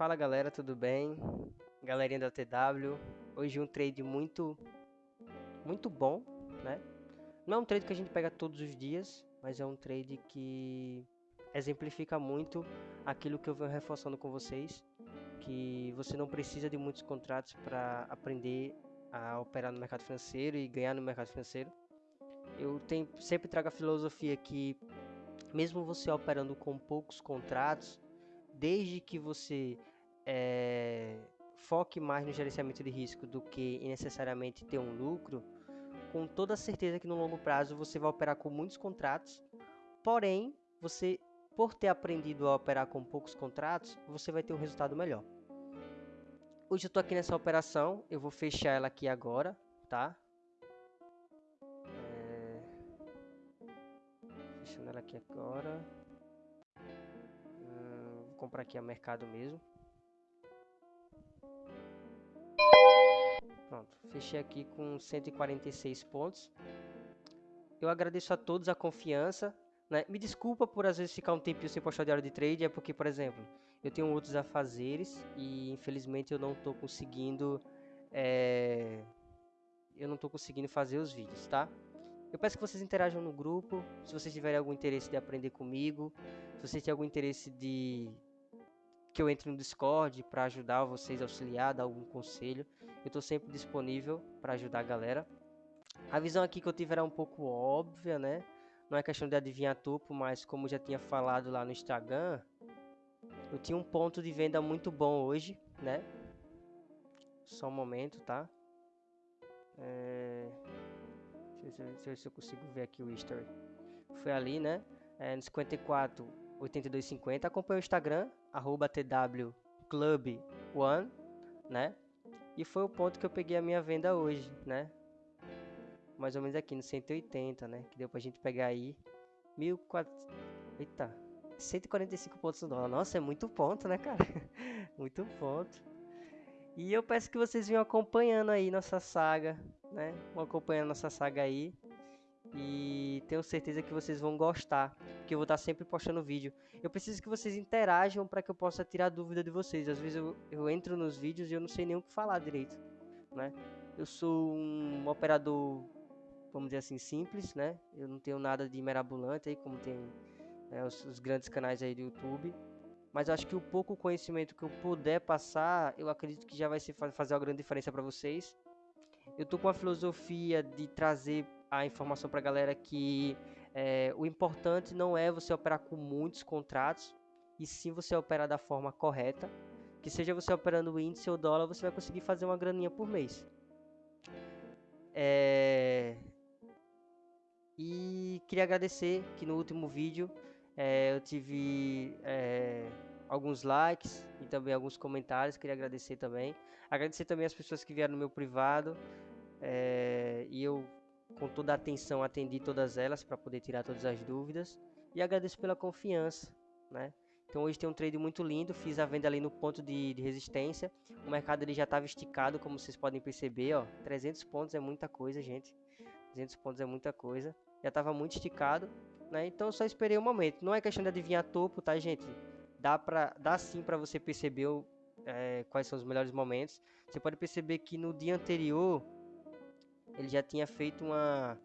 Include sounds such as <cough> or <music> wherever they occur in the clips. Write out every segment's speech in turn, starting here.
Fala galera, tudo bem? Galerinha da TW. Hoje um trade muito muito bom, né? Não é um trade que a gente pega todos os dias, mas é um trade que exemplifica muito aquilo que eu venho reforçando com vocês, que você não precisa de muitos contratos para aprender a operar no mercado financeiro e ganhar no mercado financeiro. Eu tenho, sempre trago a filosofia que mesmo você operando com poucos contratos, desde que você é, foque mais no gerenciamento de risco do que necessariamente ter um lucro, com toda certeza que no longo prazo você vai operar com muitos contratos, porém, você, por ter aprendido a operar com poucos contratos, você vai ter um resultado melhor. Hoje eu estou aqui nessa operação, eu vou fechar ela aqui agora, tá? É... Fechando ela aqui agora comprar aqui a mercado mesmo. Pronto, fechei aqui com 146 pontos. Eu agradeço a todos a confiança. Né? Me desculpa por às vezes ficar um tempinho sem postar diário de trade, é porque, por exemplo, eu tenho outros afazeres e infelizmente eu não estou conseguindo é... eu não estou conseguindo fazer os vídeos, tá? Eu peço que vocês interajam no grupo, se vocês tiverem algum interesse de aprender comigo, se vocês têm algum interesse de que eu entre no Discord para ajudar vocês, auxiliar, dar algum conselho. Eu estou sempre disponível para ajudar a galera. A visão aqui que eu tive era um pouco óbvia, né? Não é questão de adivinhar topo, mas como já tinha falado lá no Instagram, eu tinha um ponto de venda muito bom hoje, né? Só um momento, tá? É... Deixa, eu, deixa eu se eu consigo ver aqui o history. Foi ali, né? É, no 54, 8250. Acompanhe o Instagram, arroba twclub1, né? E foi o ponto que eu peguei a minha venda hoje, né? Mais ou menos aqui no 180, né? Que deu pra gente pegar aí 1400... Eita, 145 pontos no dólar. Nossa, é muito ponto, né, cara? <laughs> muito ponto. E eu peço que vocês venham acompanhando aí nossa saga, né? Vão acompanhando nossa saga aí. Tenho certeza que vocês vão gostar, porque eu vou estar sempre postando vídeo. Eu preciso que vocês interajam para que eu possa tirar dúvida de vocês. Às vezes eu, eu entro nos vídeos e eu não sei nem o que falar direito, né? Eu sou um operador, vamos dizer assim, simples, né? Eu não tenho nada de mirabolante aí, como tem né, os, os grandes canais aí do YouTube. Mas acho que o pouco conhecimento que eu puder passar, eu acredito que já vai fazer uma grande diferença para vocês. Eu tô com a filosofia de trazer a informação para a galera que é, o importante não é você operar com muitos contratos, e sim você operar da forma correta. Que seja você operando índice ou dólar, você vai conseguir fazer uma graninha por mês. É... E queria agradecer que no último vídeo é, eu tive é, alguns likes e também alguns comentários. Queria agradecer também. Agradecer também as pessoas que vieram no meu privado. É, e eu com toda a atenção atendi todas elas para poder tirar todas as dúvidas e agradeço pela confiança, né? Então hoje tem um trade muito lindo, fiz a venda ali no ponto de, de resistência, o mercado ele já estava esticado, como vocês podem perceber, ó, 300 pontos é muita coisa, gente, 300 pontos é muita coisa, já estava muito esticado, né? Então só esperei um momento, não é questão de adivinhar topo, tá, gente? Dá para, dá sim para você perceber é, quais são os melhores momentos. Você pode perceber que no dia anterior ele já tinha feito uma,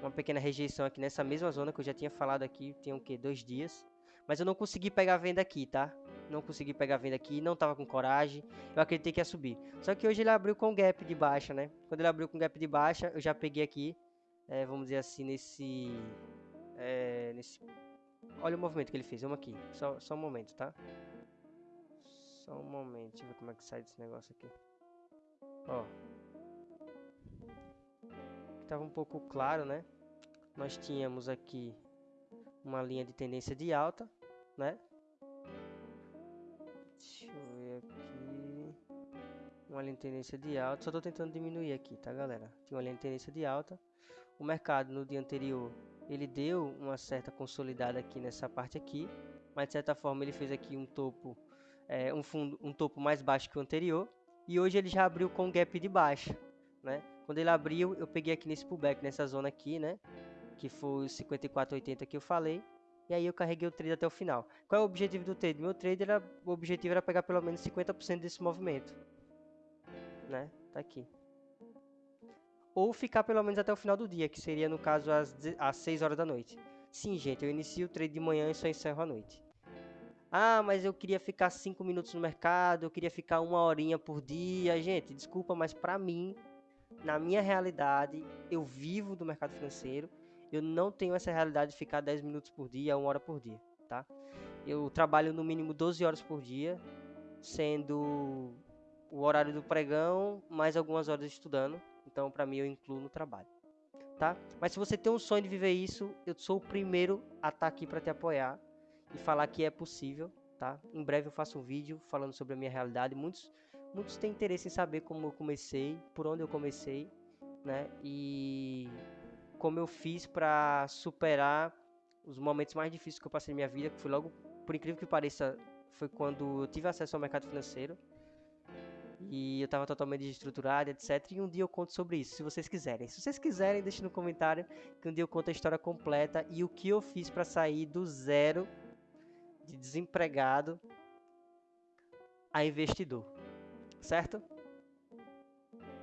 uma pequena rejeição aqui nessa mesma zona que eu já tinha falado aqui, tem o que? Dois dias. Mas eu não consegui pegar a venda aqui, tá? Não consegui pegar a venda aqui, não tava com coragem. Eu acreditei que ia subir. Só que hoje ele abriu com gap de baixa, né? Quando ele abriu com gap de baixa, eu já peguei aqui, é, vamos dizer assim, nesse... É, nesse... Olha o movimento que ele fez, vamos aqui. Só, só um momento, tá? Só um momento, deixa eu ver como é que sai desse negócio aqui. Ó, estava um pouco claro, né? Nós tínhamos aqui uma linha de tendência de alta, né? Deixa eu ver aqui. Uma linha de tendência de alta. Só estou tentando diminuir aqui, tá, galera? Tinha uma linha de tendência de alta. O mercado no dia anterior, ele deu uma certa consolidada aqui nessa parte aqui. Mas de certa forma ele fez aqui um topo, é, um fundo, um topo mais baixo que o anterior. E hoje ele já abriu com gap de baixa, né? Quando ele abriu, eu peguei aqui nesse pullback, nessa zona aqui, né? Que foi os 54,80 que eu falei. e aí eu carreguei o trade até o final. Qual é o objetivo do trade? Meu trade era, o objetivo era pegar pelo menos 50% desse movimento, né? Tá aqui. Ou ficar pelo menos até o final do dia, que seria no caso às, às 6 horas da noite. Sim, gente, eu inicio o trade de manhã e só encerro à noite. Ah, mas eu queria ficar 5 minutos no mercado, eu queria ficar uma horinha por dia. Gente, desculpa, mas para mim, na minha realidade, eu vivo do mercado financeiro eu não tenho essa realidade de ficar 10 minutos por dia, 1 hora por dia, tá? Eu trabalho no mínimo 12 horas por dia, sendo o horário do pregão mais algumas horas estudando. Então, para mim, eu incluo no trabalho, tá? Mas se você tem um sonho de viver isso, eu sou o primeiro a estar tá aqui para te apoiar e falar que é possível, tá? Em breve eu faço um vídeo falando sobre a minha realidade. Muitos, muitos têm interesse em saber como eu comecei, por onde eu comecei, né? E como eu fiz para superar os momentos mais difíceis que eu passei na minha vida, que foi logo, por incrível que pareça, foi quando eu tive acesso ao mercado financeiro. E eu estava totalmente desestruturado, etc. E um dia eu conto sobre isso, se vocês quiserem. Se vocês quiserem, deixe no comentário que um dia eu conto a história completa e o que eu fiz para sair do zero de desempregado a investidor. Certo?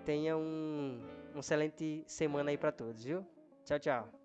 Tenha um, uma excelente semana aí para todos, viu? Tchau, tchau.